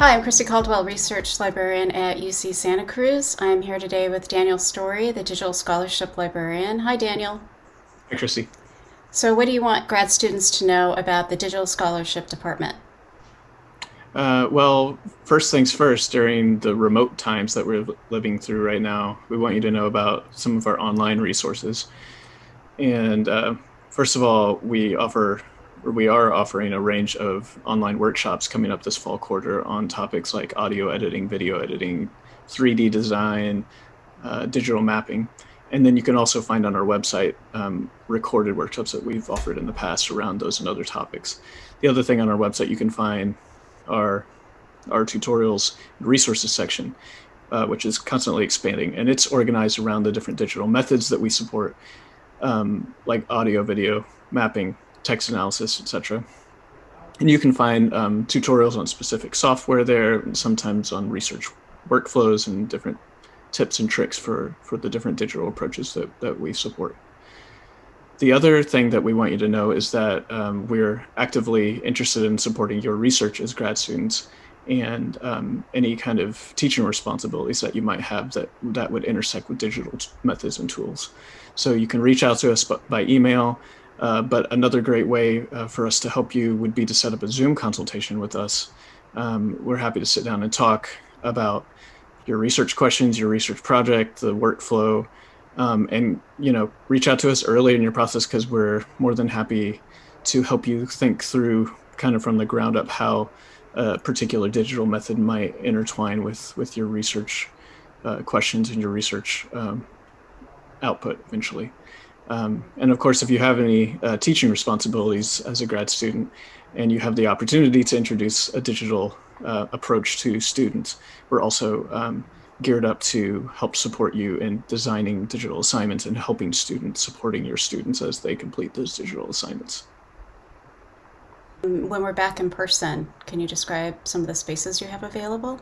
Hi, I'm Christy Caldwell, Research Librarian at UC Santa Cruz. I'm here today with Daniel Story, the Digital Scholarship Librarian. Hi, Daniel. Hi, Christy. So, what do you want grad students to know about the Digital Scholarship Department? Uh, well, first things first, during the remote times that we're living through right now, we want you to know about some of our online resources. And uh, first of all, we offer we are offering a range of online workshops coming up this fall quarter on topics like audio editing, video editing, 3D design, uh, digital mapping. And then you can also find on our website um, recorded workshops that we've offered in the past around those and other topics. The other thing on our website you can find are our tutorials and resources section, uh, which is constantly expanding. And it's organized around the different digital methods that we support, um, like audio, video, mapping, text analysis, etc. And you can find um, tutorials on specific software there, sometimes on research workflows and different tips and tricks for, for the different digital approaches that, that we support. The other thing that we want you to know is that um, we're actively interested in supporting your research as grad students and um, any kind of teaching responsibilities that you might have that, that would intersect with digital methods and tools. So you can reach out to us by email, uh, but another great way uh, for us to help you would be to set up a Zoom consultation with us. Um, we're happy to sit down and talk about your research questions, your research project, the workflow, um, and you know, reach out to us early in your process because we're more than happy to help you think through kind of from the ground up how a particular digital method might intertwine with with your research uh, questions and your research um, output eventually. Um, and of course, if you have any uh, teaching responsibilities as a grad student and you have the opportunity to introduce a digital uh, approach to students, we're also um, geared up to help support you in designing digital assignments and helping students, supporting your students as they complete those digital assignments. When we're back in person, can you describe some of the spaces you have available?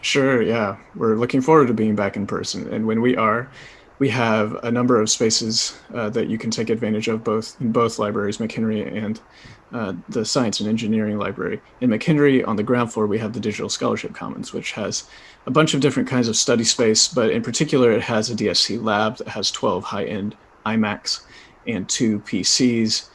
Sure, yeah. We're looking forward to being back in person. And when we are, we have a number of spaces uh, that you can take advantage of both in both libraries, McHenry and uh, the Science and Engineering Library. In McHenry, on the ground floor, we have the Digital Scholarship Commons, which has a bunch of different kinds of study space, but in particular, it has a DSC lab that has 12 high-end iMacs and two PCs,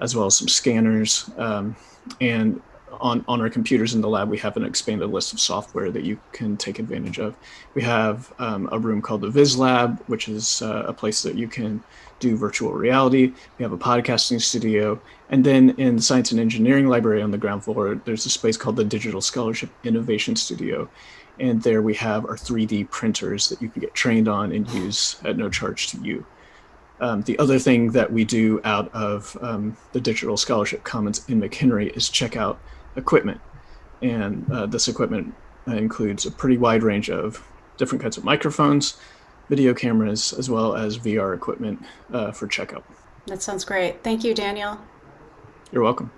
as well as some scanners. Um, and on, on our computers in the lab, we have an expanded list of software that you can take advantage of. We have um, a room called the Viz Lab, which is uh, a place that you can do virtual reality. We have a podcasting studio. And then in the Science and Engineering Library on the ground floor, there's a space called the Digital Scholarship Innovation Studio. And there we have our 3D printers that you can get trained on and use at no charge to you. Um, the other thing that we do out of um, the Digital Scholarship Commons in McHenry is check out equipment. And uh, this equipment uh, includes a pretty wide range of different kinds of microphones, video cameras, as well as VR equipment uh, for checkout. That sounds great. Thank you, Daniel. You're welcome.